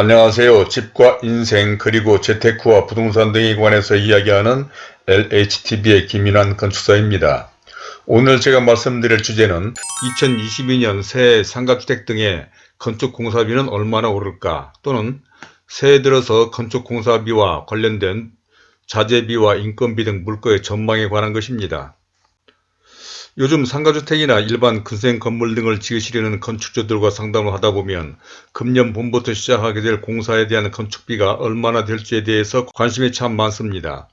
안녕하세요. 집과 인생 그리고 재테크와 부동산 등에 관해서 이야기하는 LHTV의 김인환 건축사입니다. 오늘 제가 말씀드릴 주제는 2022년 새해 상가주택 등의 건축공사비는 얼마나 오를까 또는 새해 들어서 건축공사비와 관련된 자재비와 인건비 등 물가의 전망에 관한 것입니다. 요즘 상가주택이나 일반 근생 건물 등을 지으시려는 건축주들과 상담을 하다 보면 금년 봄부터 시작하게 될 공사에 대한 건축비가 얼마나 될지에 대해서 관심이 참 많습니다.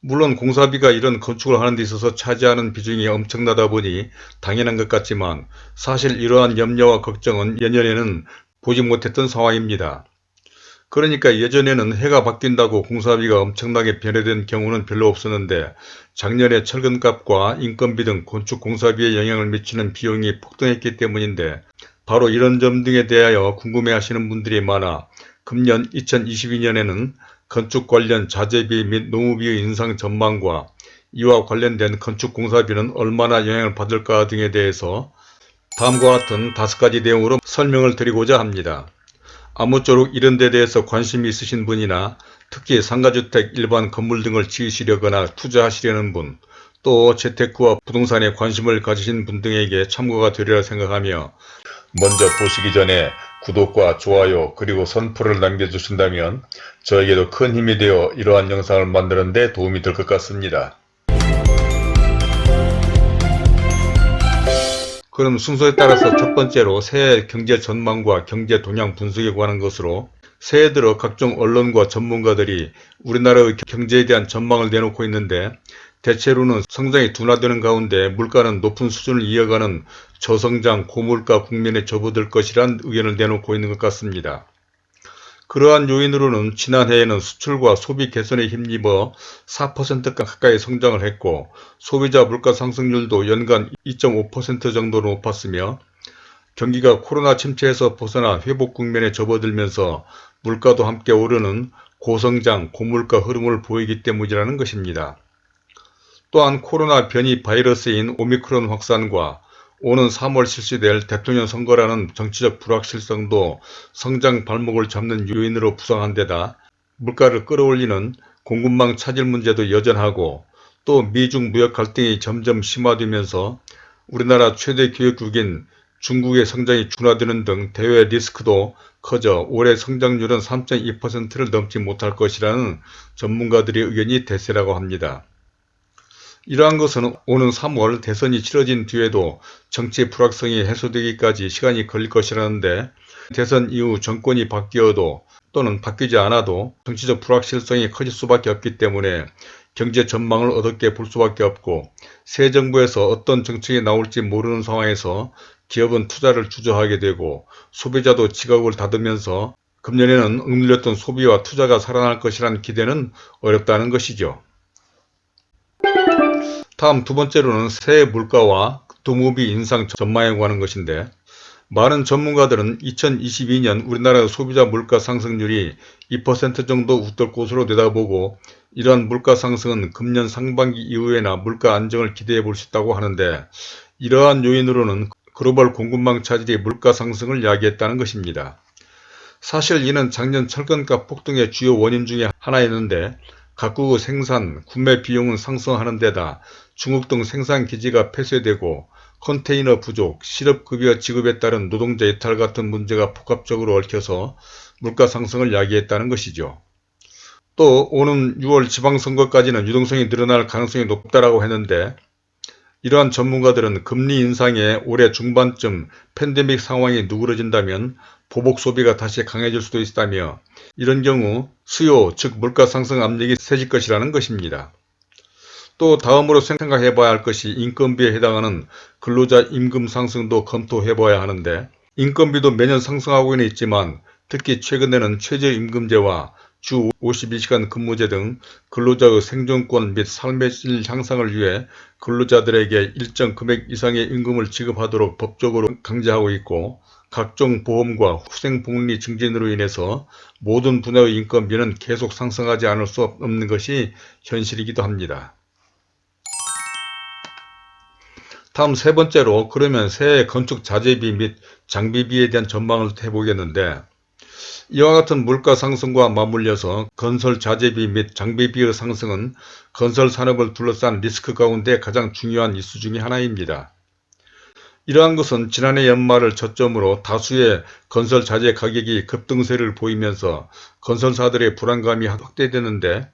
물론 공사비가 이런 건축을 하는 데 있어서 차지하는 비중이 엄청나다 보니 당연한 것 같지만 사실 이러한 염려와 걱정은 예년에는 보지 못했던 상황입니다. 그러니까 예전에는 해가 바뀐다고 공사비가 엄청나게 변해된 경우는 별로 없었는데 작년에 철근값과 인건비 등 건축 공사비에 영향을 미치는 비용이 폭등했기 때문인데 바로 이런 점 등에 대하여 궁금해하시는 분들이 많아 금년 2022년에는 건축 관련 자재비 및 노무비의 인상 전망과 이와 관련된 건축 공사비는 얼마나 영향을 받을까 등에 대해서 다음과 같은 다섯 가지 내용으로 설명을 드리고자 합니다. 아무쪼록 이런 데 대해서 관심이 있으신 분이나 특히 상가주택, 일반 건물 등을 지으시려거나 투자하시려는 분, 또 재테크와 부동산에 관심을 가지신 분 등에게 참고가 되리라 생각하며 먼저 보시기 전에 구독과 좋아요 그리고 선풀을 남겨주신다면 저에게도 큰 힘이 되어 이러한 영상을 만드는 데 도움이 될 것 같습니다. 그럼 순서에 따라서 첫 번째로 새해 경제 전망과 경제 동향 분석에 관한 것으로 새해 들어 각종 언론과 전문가들이 우리나라의 경제에 대한 전망을 내놓고 있는데 대체로는 성장이 둔화되는 가운데 물가는 높은 수준을 이어가는 저성장 고물가 국면에 접어들 것이란 의견을 내놓고 있는 것 같습니다. 그러한 요인으로는 지난해에는 수출과 소비 개선에 힘입어 4% 가까이 성장을 했고 소비자 물가 상승률도 연간 2.5% 정도로 높았으며 경기가 코로나 침체에서 벗어나 회복 국면에 접어들면서 물가도 함께 오르는 고성장, 고물가 흐름을 보이기 때문이라는 것입니다. 또한 코로나 변이 바이러스인 오미크론 확산과 오는 3월 실시될 대통령 선거라는 정치적 불확실성도 성장 발목을 잡는 요인으로 부상한 데다 물가를 끌어올리는 공급망 차질 문제도 여전하고 또 미중 무역 갈등이 점점 심화되면서 우리나라 최대 교역국인 중국의 성장이 준화되는 등 대외 리스크도 커져 올해 성장률은 3.2%를 넘지 못할 것이라는 전문가들의 의견이 대세라고 합니다. 이러한 것은 오는 3월 대선이 치러진 뒤에도 정치 불확성이 해소되기까지 시간이 걸릴 것이라는데 대선 이후 정권이 바뀌어도 또는 바뀌지 않아도 정치적 불확실성이 커질 수밖에 없기 때문에 경제 전망을 어둡게 볼 수밖에 없고 새 정부에서 어떤 정책이 나올지 모르는 상황에서 기업은 투자를 주저하게 되고 소비자도 지갑을 닫으면서 금년에는 억눌렸던 소비와 투자가 살아날 것이라는 기대는 어렵다는 것이죠. 다음 두 번째로는 새해 물가와 도무비 인상 전망에 관한 것인데 많은 전문가들은 2022년 우리나라 소비자 물가 상승률이 2% 정도 웃돌 것으로 내다보고 이러한 물가 상승은 금년 상반기 이후에나 물가 안정을 기대해 볼 수 있다고 하는데 이러한 요인으로는 글로벌 공급망 차질이 물가 상승을 야기했다는 것입니다. 사실 이는 작년 철근값 폭등의 주요 원인 중에 하나였는데 각국의 생산, 구매 비용은 상승하는 데다 중국 등 생산기지가 폐쇄되고 컨테이너 부족, 실업급여 지급에 따른 노동자 이탈 같은 문제가 복합적으로 얽혀서 물가 상승을 야기했다는 것이죠. 또 오는 6월 지방선거까지는 유동성이 늘어날 가능성이 높다라고 했는데 이러한 전문가들은 금리 인상에 올해 중반쯤 팬데믹 상황이 누그러진다면 보복 소비가 다시 강해질 수도 있다며 이런 경우 수요 즉 물가 상승 압력이 세질 것이라는 것입니다. 또 다음으로 생각해 봐야 할 것이 인건비에 해당하는 근로자 임금 상승도 검토해 봐야 하는데 인건비도 매년 상승하고는 있지만 특히 최근에는 최저임금제와 주 52시간 근무제 등 근로자의 생존권 및 삶의 질 향상을 위해 근로자들에게 일정 금액 이상의 임금을 지급하도록 법적으로 강제하고 있고 각종 보험과 후생복리 증진으로 인해서 모든 분야의 인건비는 계속 상승하지 않을 수 없는 것이 현실이기도 합니다. 다음 세 번째로 그러면 새해 건축 자재비 및 장비비에 대한 전망을 해보겠는데 이와 같은 물가 상승과 맞물려서 건설 자재비 및 장비비의 상승은 건설 산업을 둘러싼 리스크 가운데 가장 중요한 이수 중의 하나입니다. 이러한 것은 지난해 연말을 저점으로 다수의 건설 자재 가격이 급등세를 보이면서 건설사들의 불안감이 확대되는데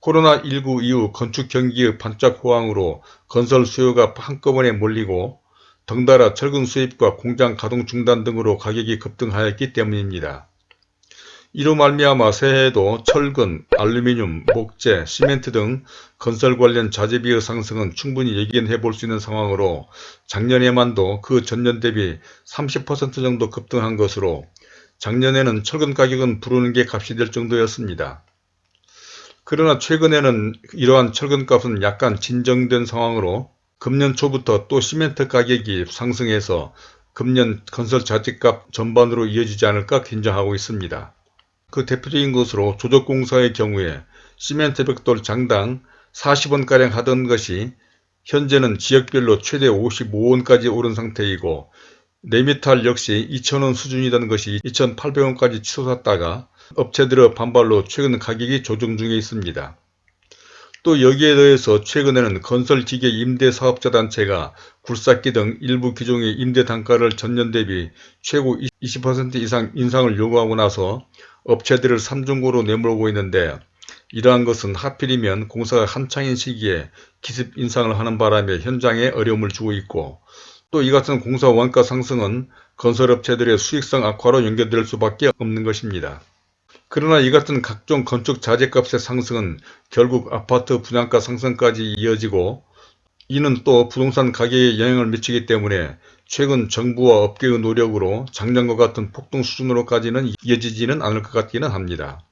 코로나19 이후 건축 경기의 반짝 호황으로 건설 수요가 한꺼번에 몰리고 덩달아 철근 수입과 공장 가동 중단 등으로 가격이 급등하였기 때문입니다. 이로 말미암아 새해에도 철근, 알루미늄, 목재, 시멘트 등 건설 관련 자재비의 상승은 충분히 예견해 볼 수 있는 상황으로 작년에만도 그 전년 대비 30% 정도 급등한 것으로 작년에는 철근 가격은 부르는 게 값이 될 정도였습니다. 그러나 최근에는 이러한 철근값은 약간 진정된 상황으로 금년 초부터 또 시멘트 가격이 상승해서 금년 건설 자재값 전반으로 이어지지 않을까 긴장하고 있습니다. 그 대표적인 것으로 조적공사의 경우에 시멘트 벽돌 장당 40원가량 하던 것이 현재는 지역별로 최대 55원까지 오른 상태이고 네미탈 역시 2,000원 수준이던 것이 2,800원까지 치솟았다가 업체들의 반발로 최근 가격이 조정 중에 있습니다. 또 여기에 더해서 최근에는 건설기계 임대사업자단체가 굴삭기 등 일부 기종의 임대 단가를 전년 대비 최고 20% 이상 인상을 요구하고 나서 업체들을 삼중고로 내몰고 있는데 이러한 것은 하필이면 공사가 한창인 시기에 기습 인상을 하는 바람에 현장에 어려움을 주고 있고 또 이 같은 공사 원가 상승은 건설업체들의 수익성 악화로 연결될 수밖에 없는 것입니다. 그러나 이 같은 각종 건축 자재값의 상승은 결국 아파트 분양가 상승까지 이어지고 이는 또 부동산 가격에 영향을 미치기 때문에 최근 정부와 업계의 노력으로 작년과 같은 폭등 수준으로까지는 이어지지는 않을 것 같기는 합니다.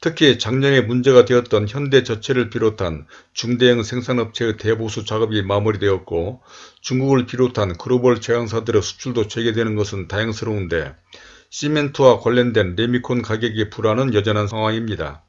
특히 작년에 문제가 되었던 현대저체를 비롯한 중대형 생산업체의 대보수 작업이 마무리되었고 중국을 비롯한 글로벌 제강사들의 수출도 재개되는 것은 다행스러운데 시멘트와 관련된 레미콘 가격의 불안은 여전한 상황입니다.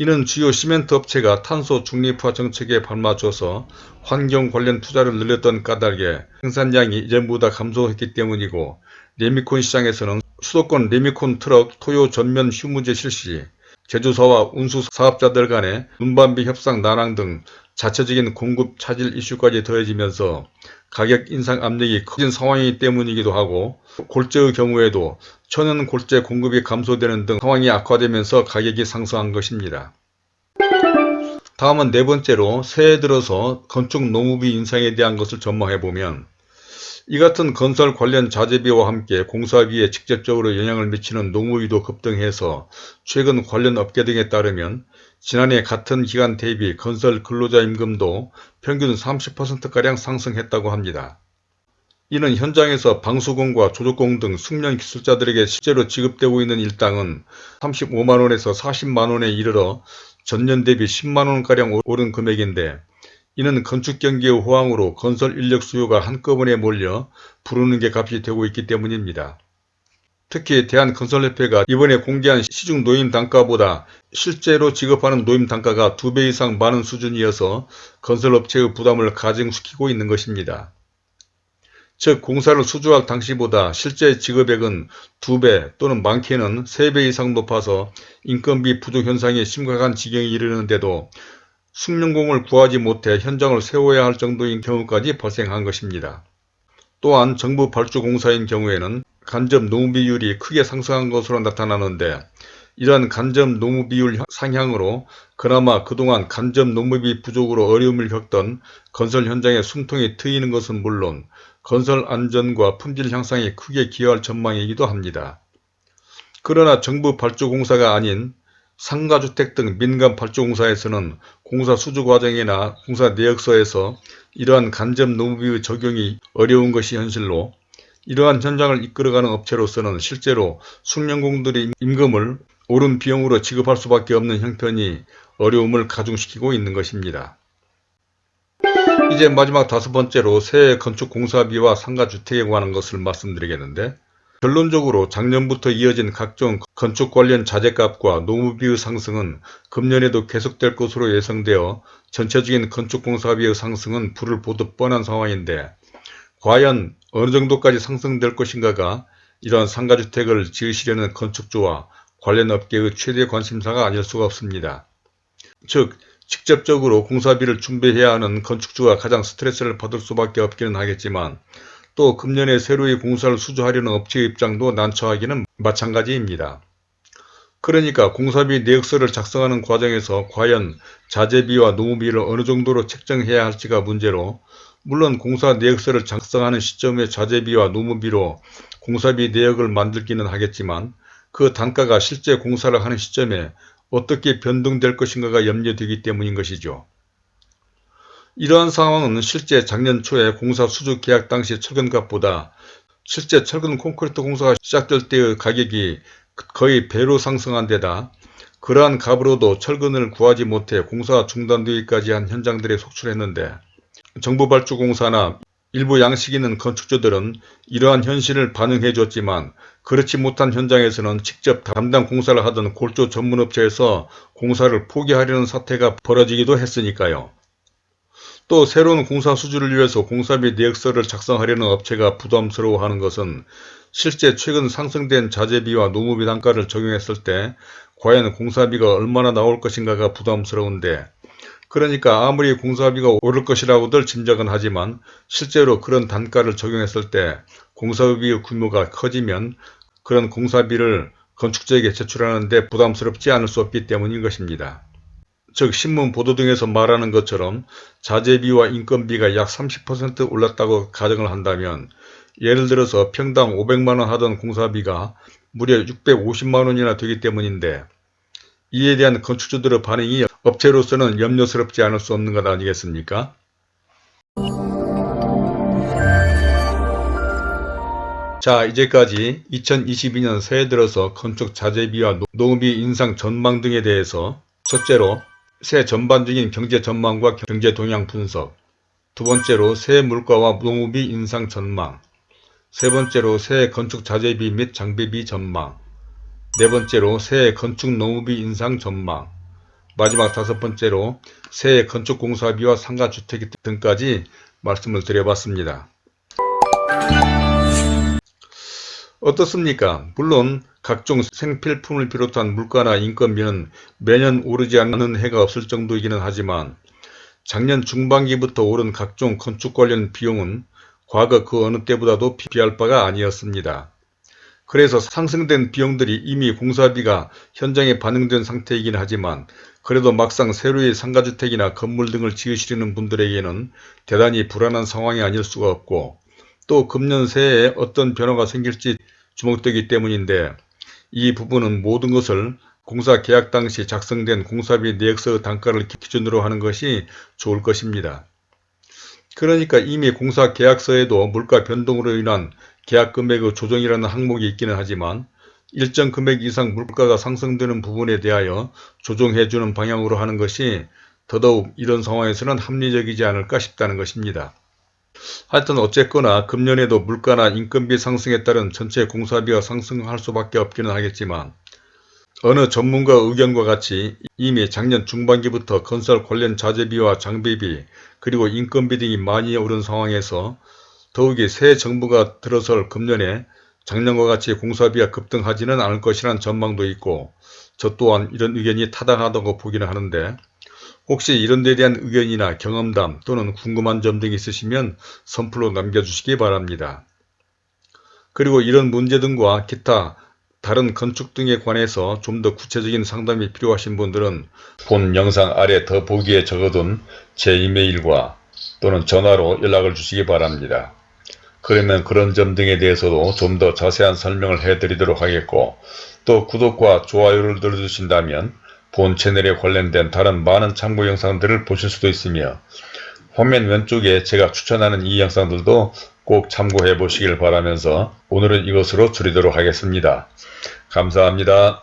이는 주요 시멘트 업체가 탄소 중립화 정책에 발맞춰서 환경 관련 투자를 늘렸던 까닭에 생산량이 이전보다 감소했기 때문이고 레미콘 시장에서는 수도권 레미콘 트럭 토요 전면 휴무제 실시, 제조사와 운수 사업자들 간의 운반비 협상 난항 등 자체적인 공급 차질 이슈까지 더해지면서 가격 인상 압력이 커진 상황이기 때문이기도 하고 골재의 경우에도 천연 골재 공급이 감소되는 등 상황이 악화되면서 가격이 상승한 것입니다. 다음은 네 번째로 새해 들어서 건축 농업비 인상에 대한 것을 전망해보면 이 같은 건설 관련 자재비와 함께 공사비에 직접적으로 영향을 미치는 농무비도 급등해서 최근 관련 업계 등에 따르면 지난해 같은 기간 대비 건설 근로자 임금도 평균 30%가량 상승했다고 합니다. 이는 현장에서 방수공과 조조공 등 숙련 기술자들에게 실제로 지급되고 있는 일당은 35만원에서 40만원에 이르러 전년 대비 10만원가량 오른 금액인데 이는 건축 경기의 호황으로 건설 인력 수요가 한꺼번에 몰려 부르는 게 값이 되고 있기 때문입니다. 특히 대한건설협회가 이번에 공개한 시중 노임 단가보다 실제로 지급하는 노임 단가가 2배 이상 많은 수준이어서 건설업체의 부담을 가중시키고 있는 것입니다. 즉 공사를 수주할 당시보다 실제 지급액은 2배 또는 많게는 3배 이상 높아서 인건비 부족 현상이 심각한 지경에 이르는데도 숙련공을 구하지 못해 현장을 세워야 할 정도인 경우까지 발생한 것입니다. 또한 정부 발주공사인 경우에는 간접 노무 비율이 크게 상승한 것으로 나타나는데 이러한 간접 노무 비율 상향으로 그나마 그동안 간접 노무비 부족으로 어려움을 겪던 건설 현장의 숨통이 트이는 것은 물론 건설 안전과 품질 향상에 크게 기여할 전망이기도 합니다. 그러나 정부 발주공사가 아닌 상가주택 등 민간 발주공사에서는 공사 수주 과정이나 공사 내역서에서 이러한 간접 노무비의 적용이 어려운 것이 현실로 이러한 현장을 이끌어가는 업체로서는 실제로 숙련공들의 임금을 오른 비용으로 지급할 수밖에 없는 형편이 어려움을 가중시키고 있는 것입니다. 이제 마지막 다섯 번째로 새 건축공사비와 상가주택에 관한 것을 말씀드리겠는데 결론적으로 작년부터 이어진 각종 건축 관련 자재값과 노무비의 상승은 금년에도 계속될 것으로 예상되어 전체적인 건축공사비의 상승은 불을 보듯 뻔한 상황인데 과연 어느 정도까지 상승될 것인가가 이러한 상가주택을 지으시려는 건축주와 관련 업계의 최대 관심사가 아닐 수가 없습니다. 즉 직접적으로 공사비를 준비해야 하는 건축주가 가장 스트레스를 받을 수밖에 없기는 하겠지만 또 금년에 새로이 공사를 수주하려는 업체의 입장도 난처하기는 마찬가지입니다. 그러니까 공사비 내역서를 작성하는 과정에서 과연 자재비와 노무비를 어느 정도로 책정해야 할지가 문제로 물론 공사 내역서를 작성하는 시점에 자재비와 노무비로 공사비 내역을 만들기는 하겠지만 그 단가가 실제 공사를 하는 시점에 어떻게 변동될 것인가가 염려되기 때문인 것이죠. 이러한 상황은 실제 작년 초에 공사 수주 계약 당시 철근값보다 실제 철근 콘크리트 공사가 시작될 때의 가격이 거의 배로 상승한 데다 그러한 값으로도 철근을 구하지 못해 공사가 중단되기까지 한 현장들에 속출했는데 정부 발주 공사나 일부 양식 있는 건축주들은 이러한 현실을 반영해 줬지만 그렇지 못한 현장에서는 직접 담당 공사를 하던 골조 전문업체에서 공사를 포기하려는 사태가 벌어지기도 했으니까요. 또 새로운 공사 수주를 위해서 공사비 내역서를 작성하려는 업체가 부담스러워하는 것은 실제 최근 상승된 자재비와 노무비 단가를 적용했을 때 과연 공사비가 얼마나 나올 것인가가 부담스러운데 그러니까 아무리 공사비가 오를 것이라고들 짐작은 하지만 실제로 그런 단가를 적용했을 때 공사비의 규모가 커지면 그런 공사비를 건축자에게 제출하는데 부담스럽지 않을 수 없기 때문인 것입니다. 즉 신문 보도 등에서 말하는 것처럼 자재비와 인건비가 약 30% 올랐다고 가정을 한다면 예를 들어서 평당 500만원 하던 공사비가 무려 650만원이나 되기 때문인데 이에 대한 건축주들의 반응이 업체로서는 염려스럽지 않을 수 없는 것 아니겠습니까? 자 이제까지 2022년 새해 들어서 건축 자재비와 노무비 인상 전망 등에 대해서 첫째로 새해 전반적인 경제 전망과 경제 동향 분석 두 번째로 새해 물가와 노무비 인상 전망 세 번째로 새해 건축 자재비 및 장비비 전망 네 번째로 새해 건축 노무비 인상 전망 마지막 다섯 번째로 새해 건축 공사비와 상가주택 등까지 말씀을 드려봤습니다. 어떻습니까? 물론 각종 생필품을 비롯한 물가나 인건비는 매년 오르지 않는 해가 없을 정도이기는 하지만 작년 중반기부터 오른 각종 건축 관련 비용은 과거 그 어느 때보다도 비할 바가 아니었습니다. 그래서 상승된 비용들이 이미 공사비가 현장에 반영된 상태이긴 하지만 그래도 막상 새로이 상가주택이나 건물 등을 지으시려는 분들에게는 대단히 불안한 상황이 아닐 수가 없고 또 금년 새해에 어떤 변화가 생길지 주목되기 때문인데 이 부분은 모든 것을 공사 계약 당시 작성된 공사비 내역서 단가를 기준으로 하는 것이 좋을 것입니다. 그러니까 이미 공사 계약서에도 물가 변동으로 인한 계약 금액의 조정이라는 항목이 있기는 하지만 일정 금액 이상 물가가 상승되는 부분에 대하여 조정해주는 방향으로 하는 것이 더더욱 이런 상황에서는 합리적이지 않을까 싶다는 것입니다. 하여튼 어쨌거나 금년에도 물가나 인건비 상승에 따른 전체 공사비가 상승할 수밖에 없기는 하겠지만 어느 전문가 의견과 같이 이미 작년 중반기부터 건설 관련 자재비와 장비비 그리고 인건비 등이 많이 오른 상황에서 더욱이 새 정부가 들어설 금년에 작년과 같이 공사비가 급등하지는 않을 것이라는 전망도 있고 저 또한 이런 의견이 타당하다고 보기는 하는데 혹시 이런 데 대한 의견이나 경험담 또는 궁금한 점 등이 있으시면 선플로 남겨주시기 바랍니다. 그리고 이런 문제 등과 기타 다른 건축 등에 관해서 좀 더 구체적인 상담이 필요하신 분들은 본 영상 아래 더 보기에 적어둔 제 이메일과 또는 전화로 연락을 주시기 바랍니다. 그러면 그런 점 등에 대해서도 좀 더 자세한 설명을 해드리도록 하겠고 또 구독과 좋아요를 눌러주신다면 본 채널에 관련된 다른 많은 참고 영상들을 보실 수도 있으며 화면 왼쪽에 제가 추천하는 이 영상들도 꼭 참고해 보시길 바라면서 오늘은 이것으로 줄이도록 하겠습니다. 감사합니다.